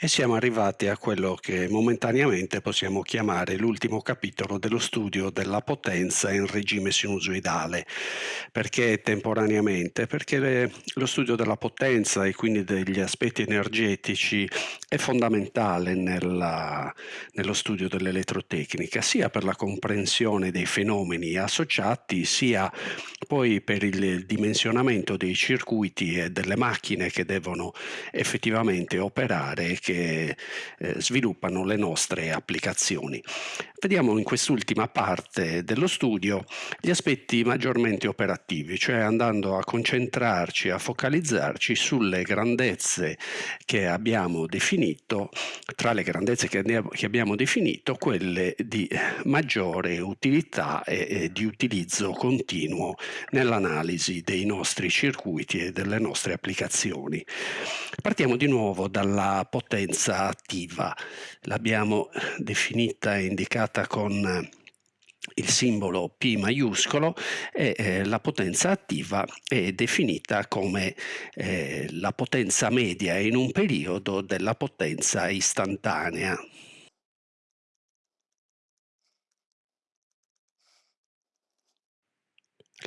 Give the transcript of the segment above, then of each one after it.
E siamo arrivati a quello che momentaneamente possiamo chiamare l'ultimo capitolo dello studio della potenza in regime sinusoidale. Perché temporaneamente? Perché le, lo studio della potenza e quindi degli aspetti energetici è fondamentale nella, nello studio dell'elettrotecnica, sia per la comprensione dei fenomeni associati, sia poi per il dimensionamento dei circuiti e delle macchine che devono effettivamente operare che eh, sviluppano le nostre applicazioni. Vediamo in quest'ultima parte dello studio gli aspetti maggiormente operativi, cioè andando a concentrarci, a focalizzarci sulle grandezze che abbiamo definito, tra le grandezze che, che abbiamo definito, quelle di maggiore utilità e, e di utilizzo continuo nell'analisi dei nostri circuiti e delle nostre applicazioni. Partiamo di nuovo dalla potenza potenza attiva. L'abbiamo definita e indicata con il simbolo P maiuscolo e eh, la potenza attiva è definita come eh, la potenza media in un periodo della potenza istantanea.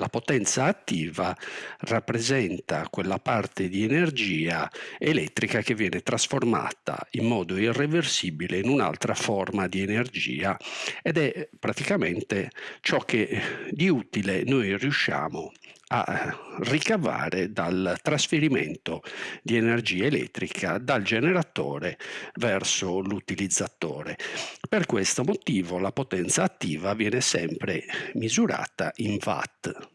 La potenza attiva rappresenta quella parte di energia elettrica che viene trasformata in modo irreversibile in un'altra forma di energia ed è praticamente ciò che di utile noi riusciamo a ricavare dal trasferimento di energia elettrica dal generatore verso l'utilizzatore. Per questo motivo la potenza attiva viene sempre misurata in watt.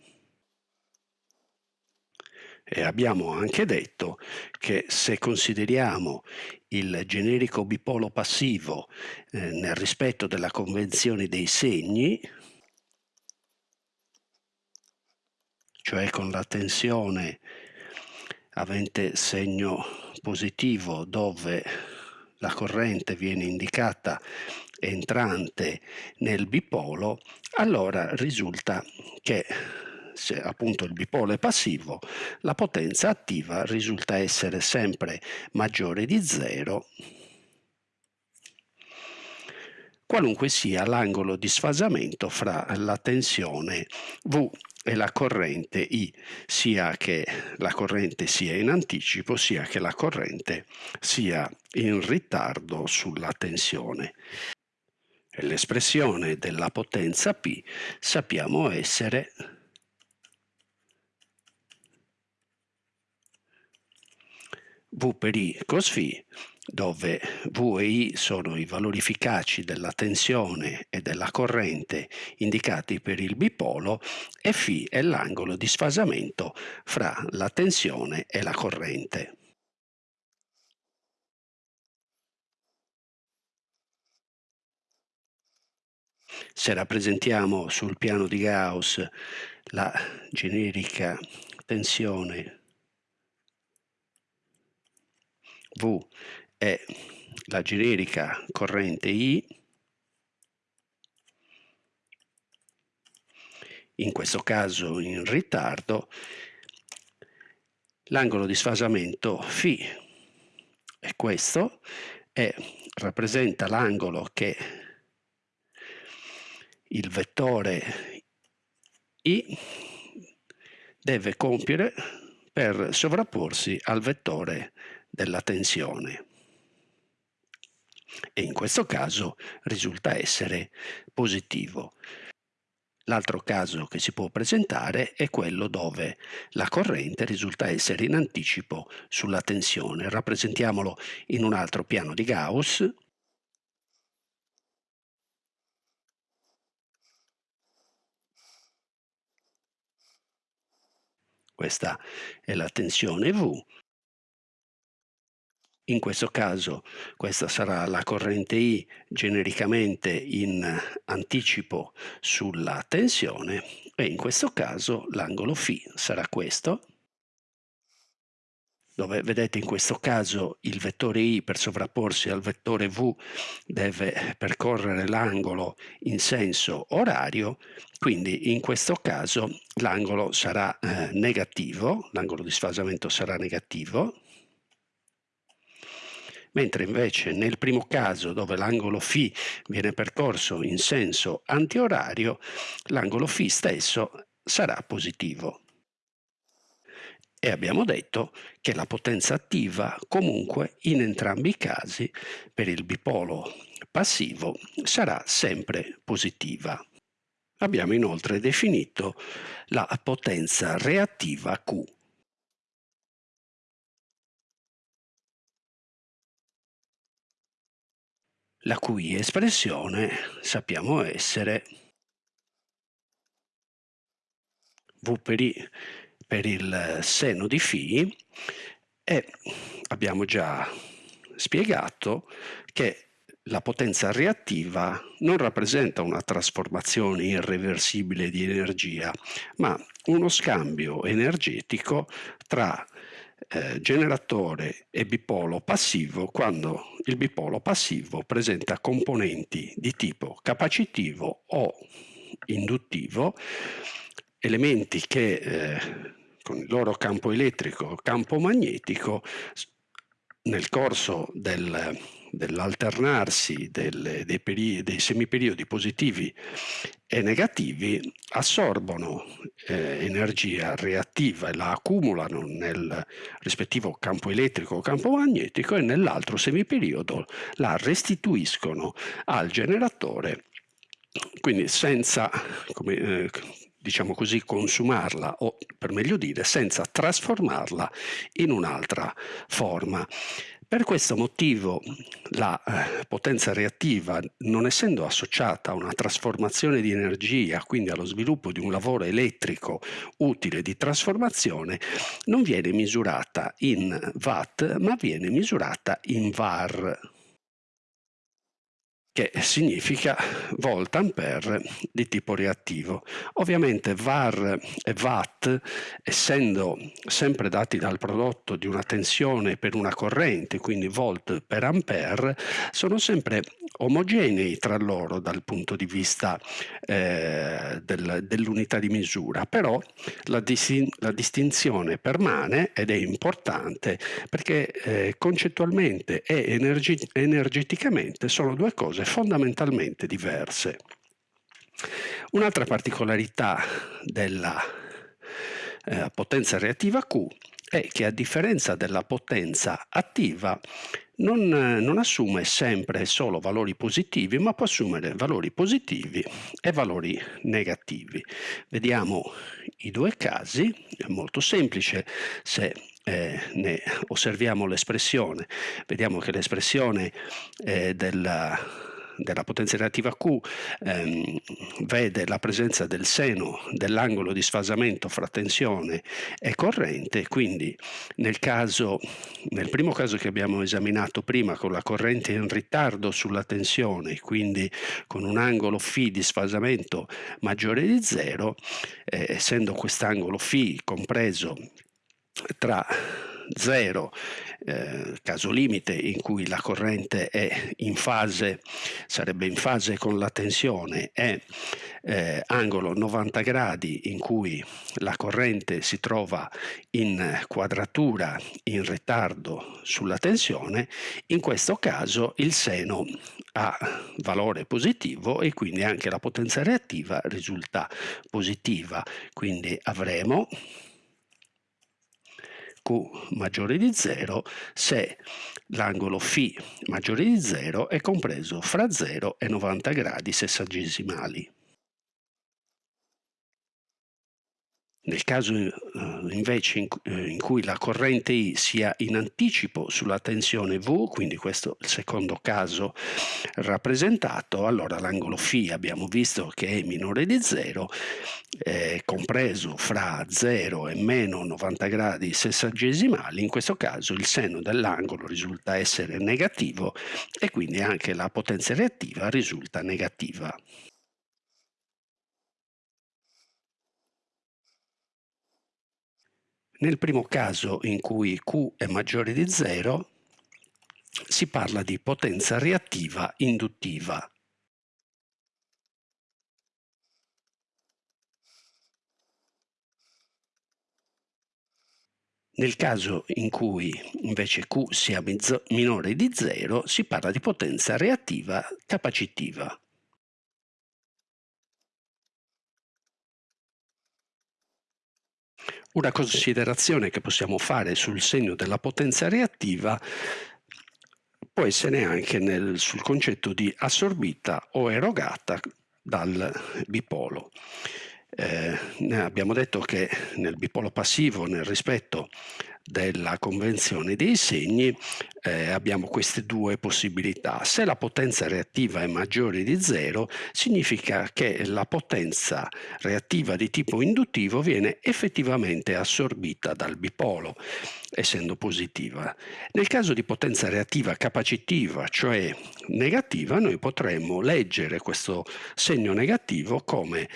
E abbiamo anche detto che se consideriamo il generico bipolo passivo eh, nel rispetto della convenzione dei segni, cioè con la tensione avente segno positivo dove la corrente viene indicata entrante nel bipolo, allora risulta che se appunto il bipolo è passivo, la potenza attiva risulta essere sempre maggiore di zero. Qualunque sia l'angolo di sfasamento fra la tensione V e la corrente I, sia che la corrente sia in anticipo, sia che la corrente sia in ritardo sulla tensione. L'espressione della potenza P sappiamo essere V per I cos φ dove V e I sono i valori efficaci della tensione e della corrente indicati per il bipolo e φ è l'angolo di sfasamento fra la tensione e la corrente. Se rappresentiamo sul piano di Gauss la generica tensione V è la generica corrente I, in questo caso in ritardo, l'angolo di sfasamento φ è questo e rappresenta l'angolo che il vettore I deve compiere per sovrapporsi al vettore della tensione e in questo caso risulta essere positivo. L'altro caso che si può presentare è quello dove la corrente risulta essere in anticipo sulla tensione. Rappresentiamolo in un altro piano di Gauss. Questa è la tensione V in questo caso questa sarà la corrente I genericamente in anticipo sulla tensione e in questo caso l'angolo φ sarà questo. Dove vedete in questo caso il vettore i per sovrapporsi al vettore v deve percorrere l'angolo in senso orario, quindi in questo caso l'angolo sarà eh, negativo, l'angolo di sfasamento sarà negativo, mentre invece nel primo caso dove l'angolo φ viene percorso in senso antiorario, l'angolo φ stesso sarà positivo. E abbiamo detto che la potenza attiva comunque in entrambi i casi per il bipolo passivo sarà sempre positiva. Abbiamo inoltre definito la potenza reattiva Q. La cui espressione sappiamo essere V per I per il seno di φ e abbiamo già spiegato che la potenza reattiva non rappresenta una trasformazione irreversibile di energia, ma uno scambio energetico tra eh, generatore e bipolo passivo quando il bipolo passivo presenta componenti di tipo capacitivo o induttivo, elementi che eh, con il loro campo elettrico, campo magnetico, nel corso del, dell'alternarsi dei, dei semiperiodi positivi e negativi assorbono eh, energia reattiva e la accumulano nel rispettivo campo elettrico o campo magnetico e nell'altro semiperiodo la restituiscono al generatore. Quindi senza come, eh, diciamo così consumarla o per meglio dire senza trasformarla in un'altra forma per questo motivo la eh, potenza reattiva, non essendo associata a una trasformazione di energia, quindi allo sviluppo di un lavoro elettrico utile di trasformazione, non viene misurata in watt, ma viene misurata in var che significa volt ampere di tipo reattivo. Ovviamente var e watt, essendo sempre dati dal prodotto di una tensione per una corrente, quindi volt per ampere, sono sempre omogenei tra loro dal punto di vista eh, del, dell'unità di misura, però la, distin la, distinzione permane ed è importante perché eh, concettualmente e energi energeticamente sono due cose fondamentalmente diverse. Un'altra particolarità della eh, potenza reattiva Q è che a differenza della potenza attiva non, non, assume sempre solo valori positivi, ma può assumere valori positivi e valori negativi. Vediamo i due casi, è molto semplice se eh, ne osserviamo l'espressione. Vediamo che l'espressione eh, della della potenza relativa Q ehm, vede la presenza del seno dell'angolo di sfasamento fra tensione e corrente, quindi nel, caso, nel primo caso che abbiamo esaminato prima con la corrente in ritardo sulla tensione, quindi con un angolo φ di sfasamento maggiore di zero, eh, essendo quest'angolo φ compreso tra 0, eh, caso limite in cui la corrente è in fase, sarebbe in fase con la tensione, e eh, angolo 90 gradi in cui la corrente si trova in quadratura in ritardo sulla tensione, in questo caso il seno ha valore positivo e quindi anche la potenza reattiva risulta positiva. Quindi avremo Q maggiore di 0 se l'angolo φ maggiore di 0 è compreso fra 0 e 90 gradi sessagesimali. Nel caso eh, invece in, eh, in, cui la corrente I sia in anticipo sulla tensione V, quindi questo è il secondo caso rappresentato, allora l'angolo φ abbiamo visto che è minore di 0, eh, compreso fra 0 e meno 90 gradi sessagesimali, in questo caso il seno dell'angolo risulta essere negativo e quindi anche la potenza reattiva risulta negativa. Nel primo caso in cui Q è maggiore di 0 si parla di potenza reattiva induttiva. Nel caso in cui invece Q sia minore di 0 si parla di potenza reattiva capacitiva. Una considerazione che possiamo fare sul segno della potenza reattiva può essere anche nel, sul concetto di assorbita o erogata dal bipolo. Eh, abbiamo detto che nel bipolo passivo, nel rispetto della convenzione dei segni eh, abbiamo queste due possibilità. Se la potenza reattiva è maggiore di zero significa che la potenza reattiva di tipo induttivo viene effettivamente assorbita dal bipolo essendo positiva. Nel caso di potenza reattiva capacitiva, cioè negativa, noi potremmo leggere questo segno negativo come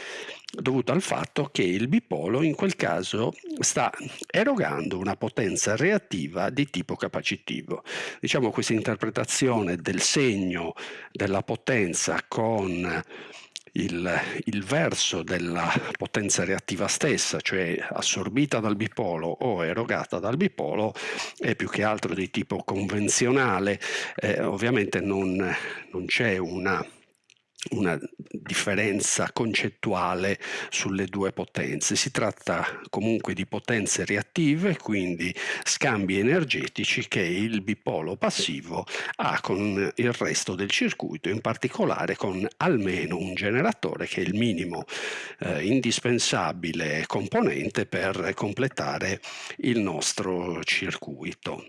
dovuto al fatto che il bipolo in quel caso sta erogando una potenza reattiva di tipo capacitivo. Diciamo questa interpretazione del segno della potenza con il, il, verso della potenza reattiva stessa, cioè assorbita dal bipolo o erogata dal bipolo, è più che altro di tipo convenzionale, eh, ovviamente non, non c'è una una differenza concettuale sulle due potenze. Si tratta comunque di potenze reattive, quindi scambi energetici che il bipolo passivo ha con il resto del circuito, in particolare con almeno un generatore che è il minimo eh, indispensabile componente per completare il nostro circuito.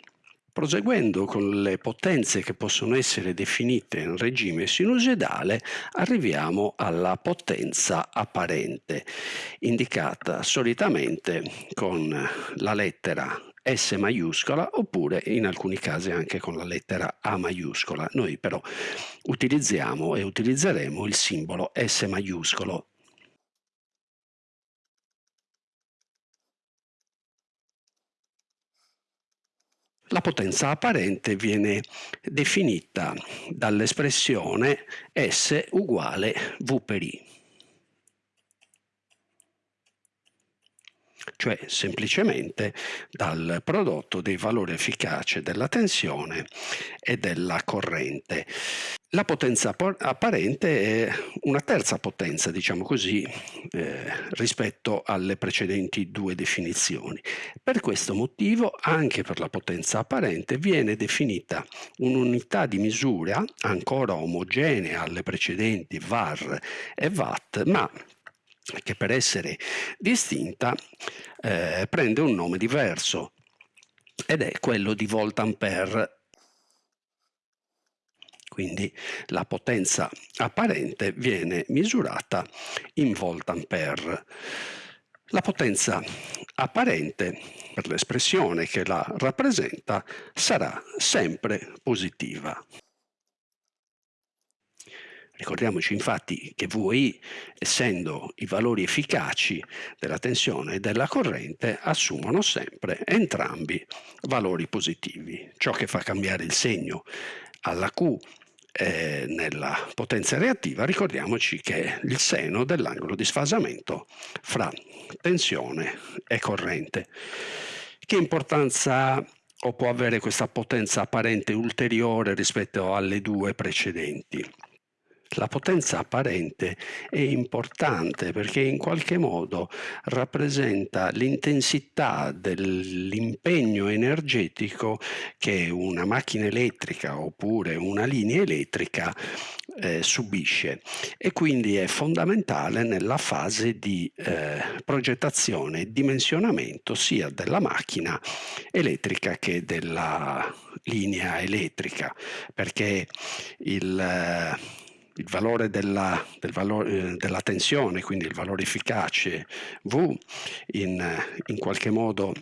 Proseguendo con le potenze che possono essere definite in regime sinusoidale, arriviamo alla potenza apparente, indicata solitamente con la lettera S maiuscola oppure in alcuni casi anche con la lettera A maiuscola. Noi però utilizziamo e utilizzeremo il simbolo S maiuscolo La potenza apparente viene definita dall'espressione S uguale V per I. cioè semplicemente dal prodotto dei valori efficaci della tensione e della corrente. La potenza apparente è una terza potenza, diciamo così, eh, rispetto alle precedenti due definizioni. Per questo motivo, anche per la potenza apparente, viene definita un'unità di misura ancora omogenea alle precedenti var e watt, ma che per essere distinta eh, prende un nome diverso ed è quello di volt ampere quindi la potenza apparente viene misurata in volt ampere. La potenza apparente, per l'espressione che la rappresenta, sarà sempre positiva. Ricordiamoci infatti che VI, essendo i valori efficaci della tensione e della corrente, assumono sempre entrambi valori positivi. Ciò che fa cambiare il segno alla Q eh, nella potenza reattiva, ricordiamoci che è il seno dell'angolo di sfasamento fra tensione e corrente. Che importanza ha o può avere questa potenza apparente ulteriore rispetto alle due precedenti? La potenza apparente è importante perché in qualche modo rappresenta l'intensità dell'impegno energetico che una macchina elettrica oppure una linea elettrica eh, subisce. E quindi è fondamentale nella fase di eh, progettazione e dimensionamento sia della macchina elettrica che della linea elettrica perché il eh, il valore della, del valore, eh, della tensione, quindi il valore efficace V, in, in qualche modo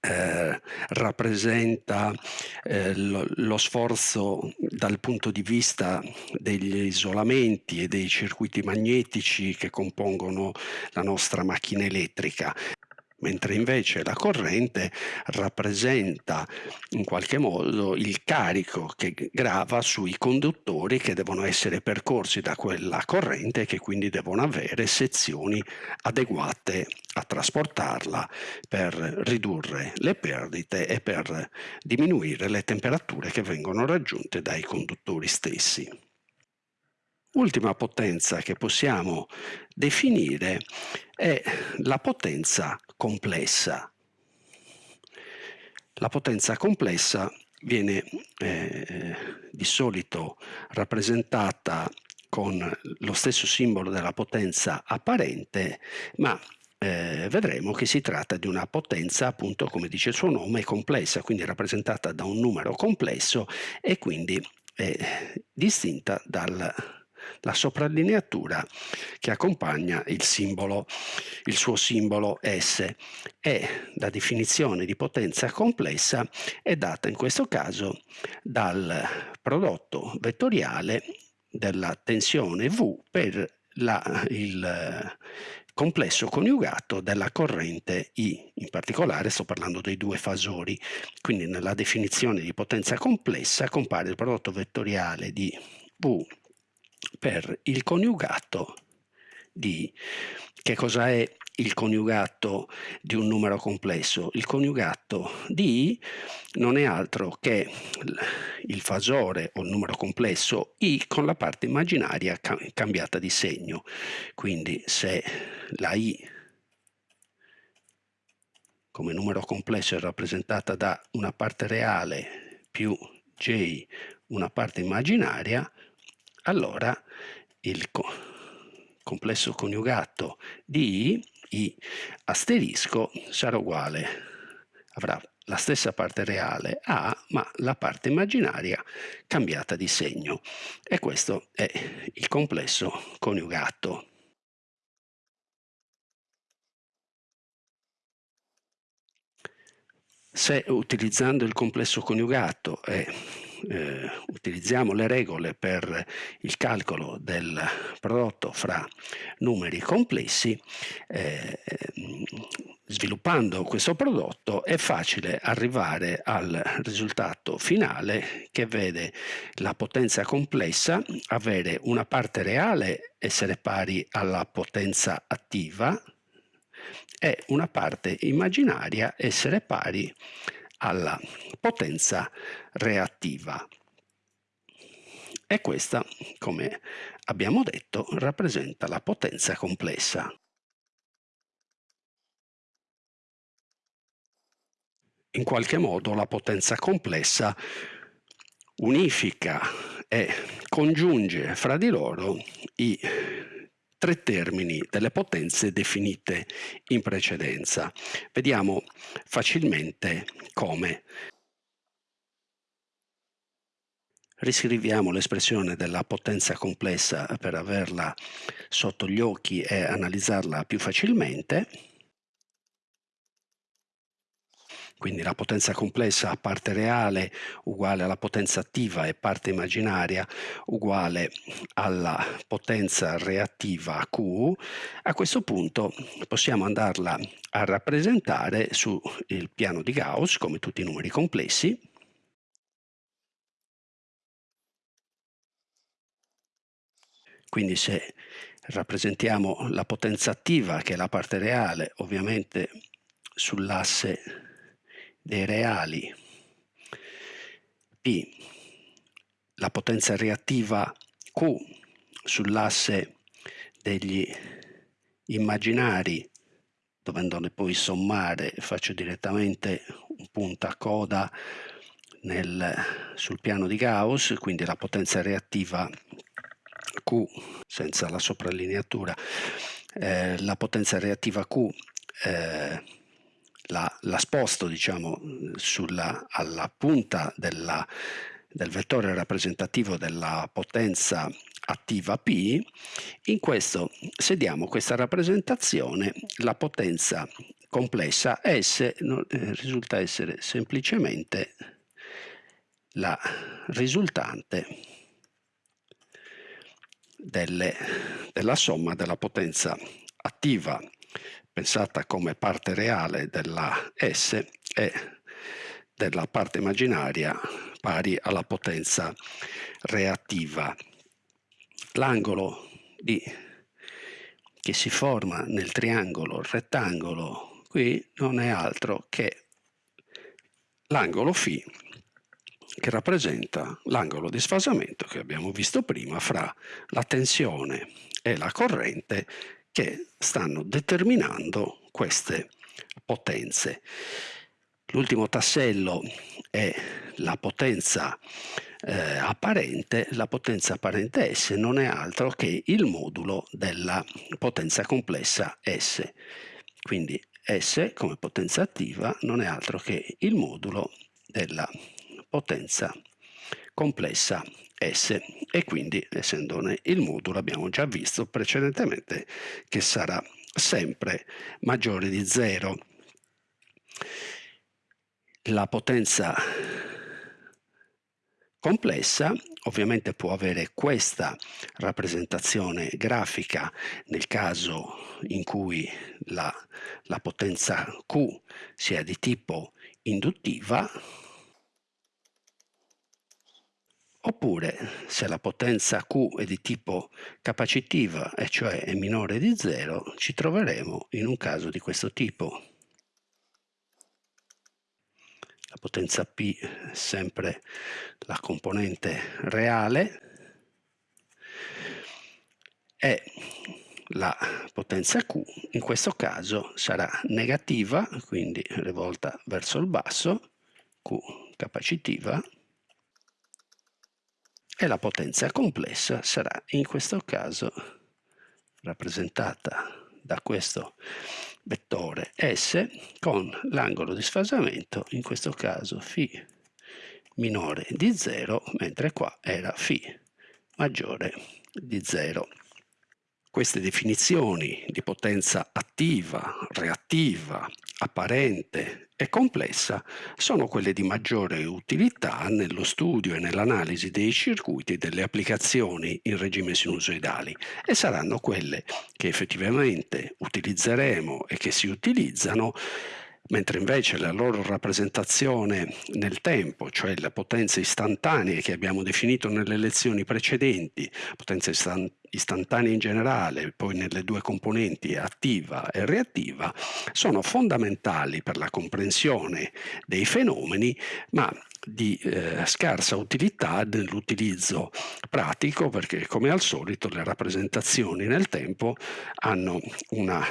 eh, rappresenta eh, lo, lo, sforzo dal punto di vista degli isolamenti e dei circuiti magnetici che compongono la nostra macchina elettrica mentre invece la corrente rappresenta in qualche modo il carico che grava sui conduttori che devono essere percorsi da quella corrente e che quindi devono avere sezioni adeguate a trasportarla per ridurre le perdite e per diminuire le temperature che vengono raggiunte dai conduttori stessi. Ultima potenza che possiamo definire è la potenza complessa. La potenza complessa viene eh, di solito rappresentata con lo stesso simbolo della potenza apparente, ma eh, vedremo che si tratta di una potenza, appunto, come dice il suo nome, complessa, quindi rappresentata da un numero complesso e quindi eh, distinta dal la soprallineatura che accompagna il simbolo, il suo simbolo S. E la definizione di potenza complessa è data in questo caso dal prodotto vettoriale della tensione V per la, il complesso coniugato della corrente I, in particolare sto parlando dei due fasori, quindi nella definizione di potenza complessa compare il prodotto vettoriale di V per il coniugato di che cosa è il coniugato di un numero complesso? Il coniugato di i non è altro che il fasore o il numero complesso i con la parte immaginaria cambiata di segno. Quindi se la i come numero complesso è rappresentata da una parte reale più j una parte immaginaria, allora il co complesso coniugato di i, i asterisco sarà uguale, avrà la stessa parte reale A, ma la parte immaginaria cambiata di segno. E questo è il complesso coniugato. Se utilizzando il complesso coniugato e eh, utilizziamo le regole per il calcolo del prodotto fra numeri complessi, eh, sviluppando questo prodotto è facile arrivare al risultato finale che vede la potenza complessa avere una parte reale essere pari alla potenza attiva e una parte immaginaria essere pari alla potenza reattiva. E questa, come abbiamo detto, rappresenta la potenza complessa. In qualche modo la potenza complessa unifica e congiunge fra di loro i tre termini delle potenze definite in precedenza. Vediamo facilmente come. Riscriviamo l'espressione della potenza complessa per averla sotto gli occhi e analizzarla più facilmente. Quindi la potenza complessa a parte reale uguale alla potenza attiva e parte immaginaria uguale alla potenza reattiva Q, a questo punto possiamo andarla a rappresentare sul piano di Gauss come tutti i numeri complessi, Quindi se rappresentiamo la potenza attiva, che è la parte reale, ovviamente sull'asse dei reali. P, la potenza reattiva Q sull'asse degli immaginari, dovendone poi sommare, faccio direttamente un punto a coda nel, sul piano di Gauss, quindi la potenza reattiva Q senza la soprallineatura, eh, la potenza reattiva Q eh, la, la sposto diciamo, sulla, alla punta della, del vettore rappresentativo della potenza attiva P, in questo, se diamo questa rappresentazione, la potenza complessa S eh, risulta essere semplicemente la risultante delle, della somma della potenza attiva pensata come parte reale della S e della parte immaginaria pari alla potenza reattiva. L'angolo che si forma nel triangolo rettangolo qui non è altro che l'angolo φ che rappresenta l'angolo di sfasamento che abbiamo visto prima fra la tensione e la corrente che stanno determinando queste potenze. L'ultimo tassello è la potenza eh, apparente, la potenza apparente S non è altro che il modulo della potenza complessa S. Quindi S come potenza attiva non è altro che il modulo della potenza complessa S e quindi essendone il modulo abbiamo già visto precedentemente che sarà sempre maggiore di 0. La potenza complessa ovviamente può avere questa rappresentazione grafica nel caso in cui la, la potenza Q sia di tipo induttiva oppure se la potenza Q è di tipo capacitiva e cioè è minore di 0 ci troveremo in un caso di questo tipo. La potenza P è sempre la componente reale e la potenza Q. In questo caso sarà negativa, quindi rivolta verso il basso, Q capacitiva, e la potenza complessa sarà in questo caso rappresentata da questo vettore S con l'angolo di sfasamento, in questo caso φ minore di 0, mentre qua era φ maggiore di 0. Queste definizioni di potenza attiva, reattiva, apparente e complessa sono quelle di maggiore utilità nello studio e nell'analisi dei circuiti delle applicazioni in regime sinusoidali e saranno quelle che effettivamente utilizzeremo e che si utilizzano mentre invece la loro rappresentazione nel tempo, cioè le potenze istantanee che abbiamo definito nelle lezioni precedenti, potenze istantanee in generale, poi nelle due componenti attiva e reattiva, sono fondamentali per la comprensione dei fenomeni, ma di eh, scarsa utilità nell'utilizzo pratico perché come al solito le rappresentazioni nel tempo hanno una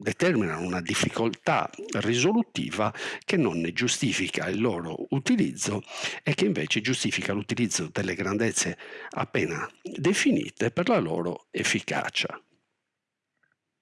determinano una difficoltà risolutiva che non ne giustifica il loro utilizzo e che invece giustifica l'utilizzo delle grandezze appena definite per la loro efficacia.